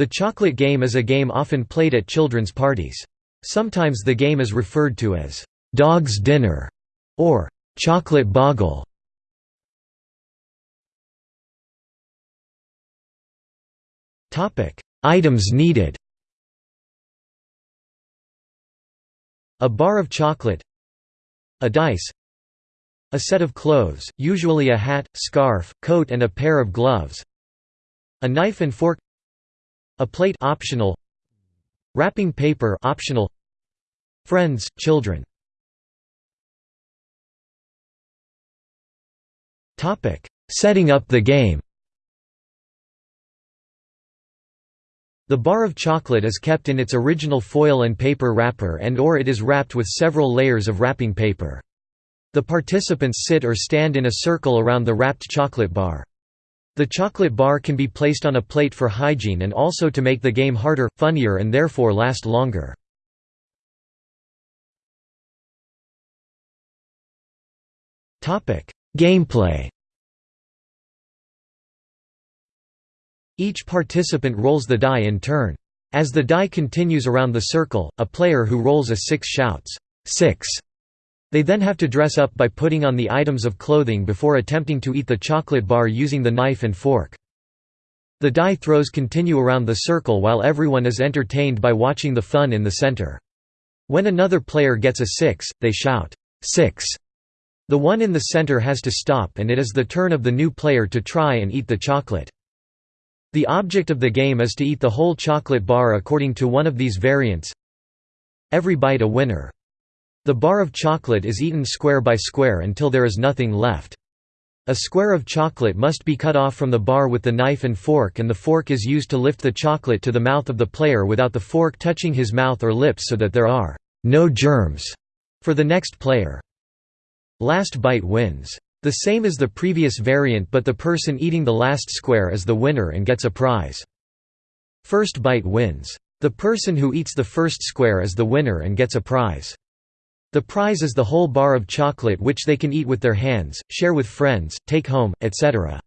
The chocolate game is a game often played at children's parties. Sometimes the game is referred to as «dog's dinner» or «chocolate boggle». Topic: Items needed. A bar of chocolate. A dice. A set of clothes, usually a hat, scarf, coat and a pair of gloves. A knife and fork a plate optional Wrapping paper optional Friends, children Topic: Setting up the game. The bar of chocolate is kept in its original foil and paper wrapper and or it is wrapped with several layers of wrapping paper. The participants sit or stand in a circle around the wrapped chocolate bar. The chocolate bar can be placed on a plate for hygiene and also to make the game harder, funnier and therefore last longer. Gameplay Each participant rolls the die in turn. As the die continues around the circle, a player who rolls a 6 shouts, 6 they then have to dress up by putting on the items of clothing before attempting to eat the chocolate bar using the knife and fork. The die throws continue around the circle while everyone is entertained by watching the fun in the center. When another player gets a 6, they shout, 6. The one in the center has to stop and it is the turn of the new player to try and eat the chocolate. The object of the game is to eat the whole chocolate bar according to one of these variants. Every bite a winner. The bar of chocolate is eaten square by square until there is nothing left. A square of chocolate must be cut off from the bar with the knife and fork and the fork is used to lift the chocolate to the mouth of the player without the fork touching his mouth or lips so that there are no germs for the next player. Last bite wins. The same as the previous variant but the person eating the last square is the winner and gets a prize. First bite wins. The person who eats the first square is the winner and gets a prize. The prize is the whole bar of chocolate which they can eat with their hands, share with friends, take home, etc.